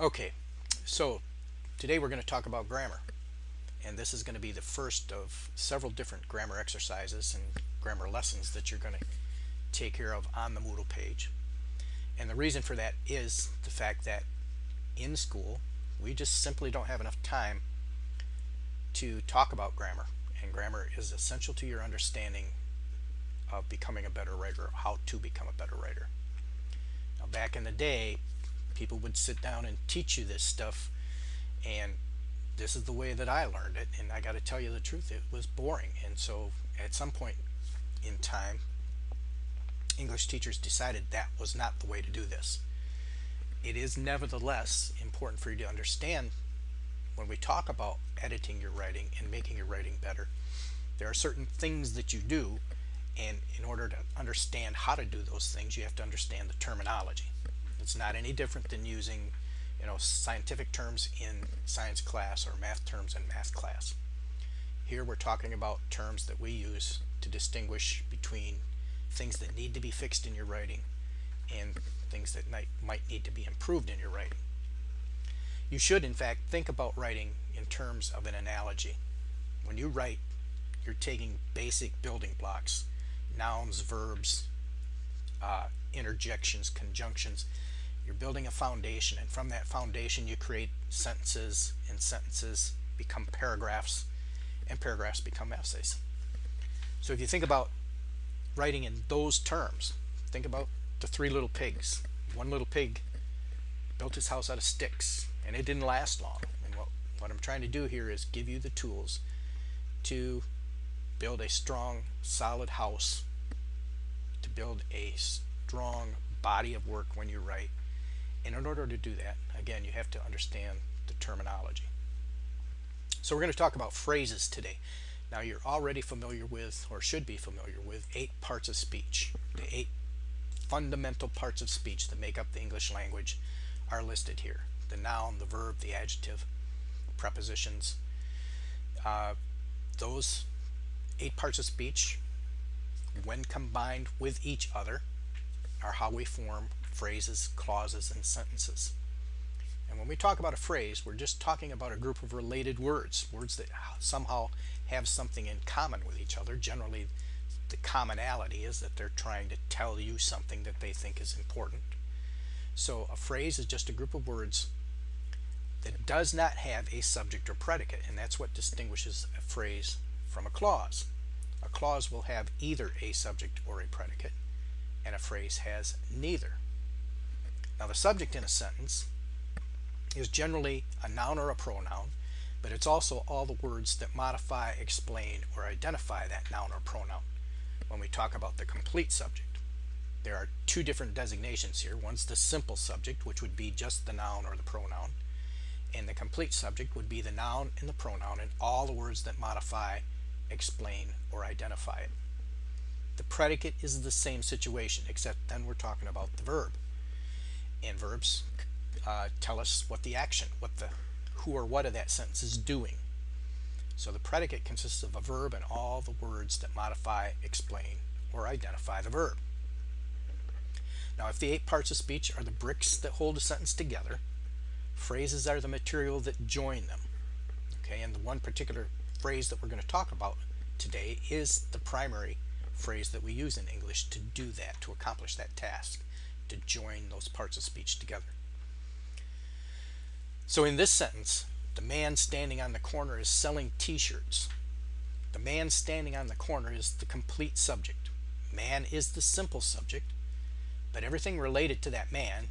Okay, so today we're going to talk about grammar. And this is going to be the first of several different grammar exercises and grammar lessons that you're going to take care of on the Moodle page. And the reason for that is the fact that in school we just simply don't have enough time to talk about grammar. And grammar is essential to your understanding of becoming a better writer how to become a better writer. Now back in the day people would sit down and teach you this stuff and this is the way that I learned it and I got to tell you the truth it was boring. And so at some point in time English teachers decided that was not the way to do this. It is nevertheless important for you to understand when we talk about editing your writing and making your writing better there are certain things that you do and in order to understand how to do those things you have to understand the terminology it's not any different than using you know scientific terms in science class or math terms in math class. Here we're talking about terms that we use to distinguish between things that need to be fixed in your writing and things that might, might need to be improved in your writing. You should in fact think about writing in terms of an analogy. When you write you're taking basic building blocks nouns, verbs, uh, interjections, conjunctions you're building a foundation and from that foundation you create sentences and sentences become paragraphs and paragraphs become essays. So if you think about writing in those terms think about the three little pigs. One little pig built his house out of sticks and it didn't last long. And what, what I'm trying to do here is give you the tools to build a strong solid house to build a strong body of work when you write and in order to do that, again, you have to understand the terminology. So we're going to talk about phrases today. Now you're already familiar with, or should be familiar with, eight parts of speech. The eight fundamental parts of speech that make up the English language are listed here. The noun, the verb, the adjective, prepositions. Uh, those eight parts of speech, when combined with each other, are how we form phrases, clauses, and sentences. And when we talk about a phrase, we're just talking about a group of related words, words that somehow have something in common with each other. Generally, the commonality is that they're trying to tell you something that they think is important. So a phrase is just a group of words that does not have a subject or predicate, and that's what distinguishes a phrase from a clause. A clause will have either a subject or a predicate, and a phrase has neither. Now the subject in a sentence is generally a noun or a pronoun, but it's also all the words that modify, explain, or identify that noun or pronoun. When we talk about the complete subject, there are two different designations here. One's the simple subject, which would be just the noun or the pronoun, and the complete subject would be the noun and the pronoun and all the words that modify, explain, or identify it. The predicate is the same situation, except then we're talking about the verb and verbs uh, tell us what the action, what the who or what of that sentence is doing. So the predicate consists of a verb and all the words that modify, explain, or identify the verb. Now if the eight parts of speech are the bricks that hold a sentence together, phrases are the material that join them. Okay, and the one particular phrase that we're going to talk about today is the primary phrase that we use in English to do that, to accomplish that task to join those parts of speech together. So in this sentence, the man standing on the corner is selling t-shirts. The man standing on the corner is the complete subject. Man is the simple subject, but everything related to that man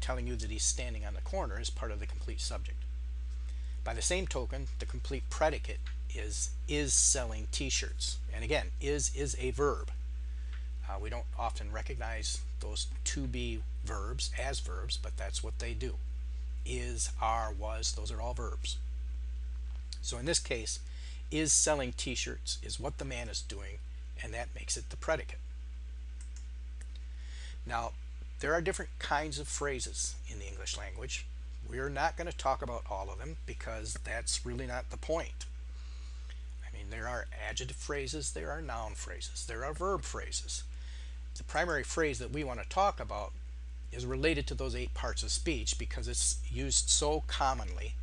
telling you that he's standing on the corner is part of the complete subject. By the same token, the complete predicate is is selling t-shirts. And again, is is a verb. Uh, we don't often recognize those to be verbs as verbs, but that's what they do. Is, are, was, those are all verbs. So in this case, is selling t-shirts is what the man is doing, and that makes it the predicate. Now, there are different kinds of phrases in the English language. We're not going to talk about all of them because that's really not the point. I mean, there are adjective phrases, there are noun phrases, there are verb phrases the primary phrase that we want to talk about is related to those eight parts of speech because it's used so commonly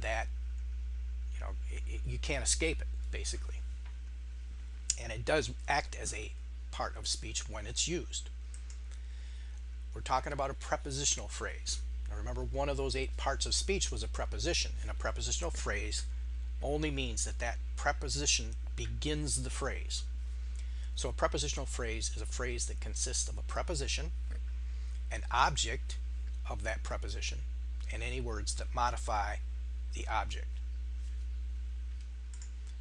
that you know it, you can't escape it basically. And it does act as a part of speech when it's used. We're talking about a prepositional phrase. Now remember one of those eight parts of speech was a preposition and a prepositional phrase only means that that preposition begins the phrase so a prepositional phrase is a phrase that consists of a preposition an object of that preposition and any words that modify the object.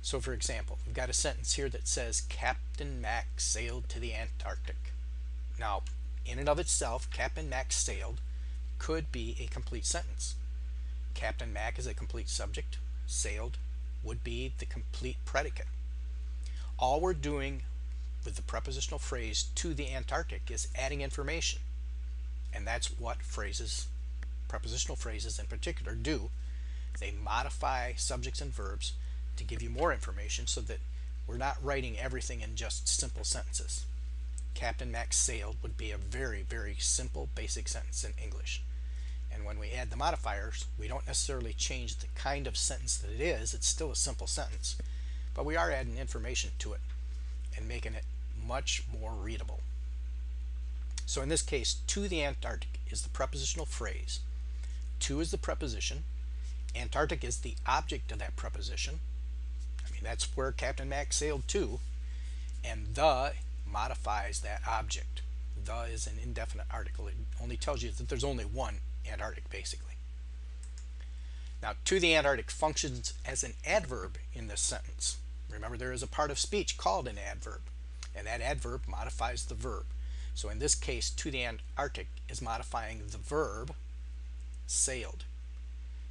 So for example, we've got a sentence here that says Captain Mack sailed to the Antarctic. Now, in and of itself, Captain Mack sailed could be a complete sentence. Captain Mack is a complete subject. Sailed would be the complete predicate. All we're doing with the prepositional phrase to the Antarctic is adding information. And that's what phrases, prepositional phrases in particular, do. They modify subjects and verbs to give you more information so that we're not writing everything in just simple sentences. Captain Mack sailed would be a very, very simple basic sentence in English. And when we add the modifiers, we don't necessarily change the kind of sentence that it is. It's still a simple sentence. But we are adding information to it and making it much more readable. So in this case, to the Antarctic is the prepositional phrase. To is the preposition. Antarctic is the object of that preposition. I mean, that's where Captain Mack sailed to. And the modifies that object. The is an indefinite article. It only tells you that there's only one Antarctic, basically. Now, to the Antarctic functions as an adverb in this sentence. Remember, there is a part of speech called an adverb, and that adverb modifies the verb. So in this case, to the Antarctic is modifying the verb sailed.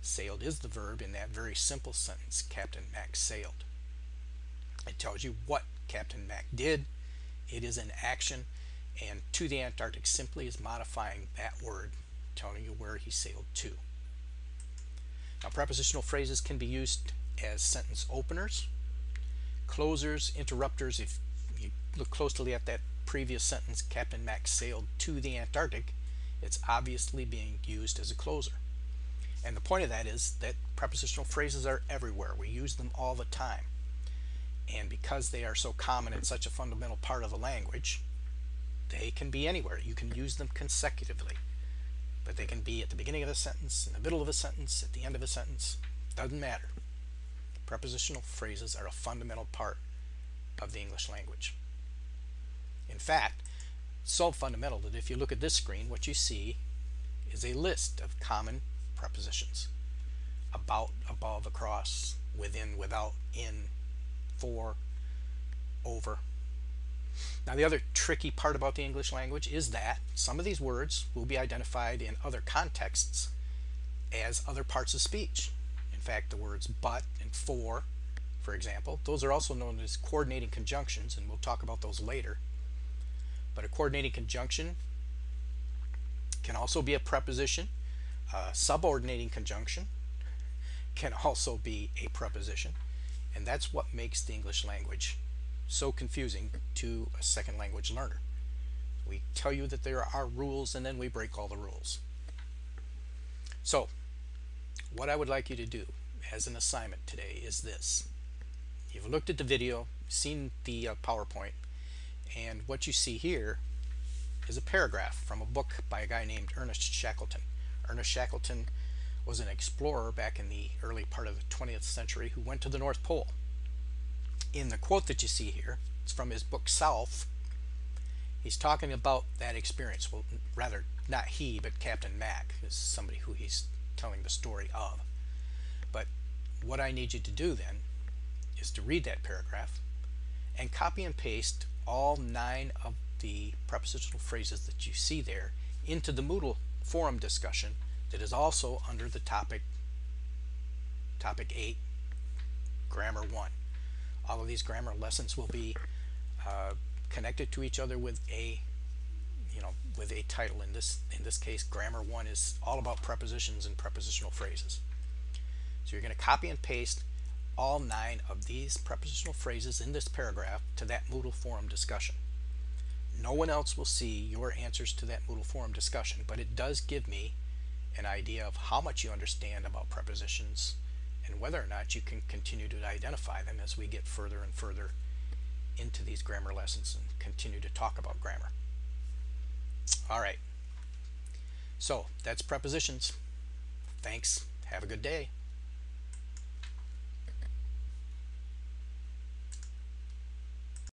Sailed is the verb in that very simple sentence, Captain Mack sailed. It tells you what Captain Mack did. It is an action, and to the Antarctic simply is modifying that word, telling you where he sailed to. Now, prepositional phrases can be used as sentence openers, closers, interrupters. If look closely at that previous sentence, Captain Mack sailed to the Antarctic, it's obviously being used as a closer. And the point of that is that prepositional phrases are everywhere. We use them all the time. And because they are so common and such a fundamental part of the language, they can be anywhere. You can use them consecutively. But they can be at the beginning of a sentence, in the middle of a sentence, at the end of a sentence. Doesn't matter. Prepositional phrases are a fundamental part of the English language. In fact, so fundamental that if you look at this screen, what you see is a list of common prepositions. About, above, across, within, without, in, for, over. Now the other tricky part about the English language is that some of these words will be identified in other contexts as other parts of speech. In fact, the words but and for, for example, those are also known as coordinating conjunctions, and we'll talk about those later. But a coordinating conjunction can also be a preposition. A subordinating conjunction can also be a preposition. And that's what makes the English language so confusing to a second language learner. We tell you that there are rules and then we break all the rules. So, what I would like you to do as an assignment today is this. You've looked at the video, seen the uh, PowerPoint, and what you see here is a paragraph from a book by a guy named Ernest Shackleton. Ernest Shackleton was an explorer back in the early part of the 20th century who went to the North Pole. In the quote that you see here, it's from his book South. He's talking about that experience. Well, rather, not he, but Captain Mack is somebody who he's telling the story of. But what I need you to do then is to read that paragraph and copy and paste all nine of the prepositional phrases that you see there into the Moodle forum discussion that is also under the topic topic 8 grammar 1 all of these grammar lessons will be uh, connected to each other with a you know with a title. In this in this case grammar 1 is all about prepositions and prepositional phrases. So you're going to copy and paste all nine of these prepositional phrases in this paragraph to that Moodle forum discussion. No one else will see your answers to that Moodle forum discussion, but it does give me an idea of how much you understand about prepositions and whether or not you can continue to identify them as we get further and further into these grammar lessons and continue to talk about grammar. All right. So that's prepositions. Thanks. Have a good day.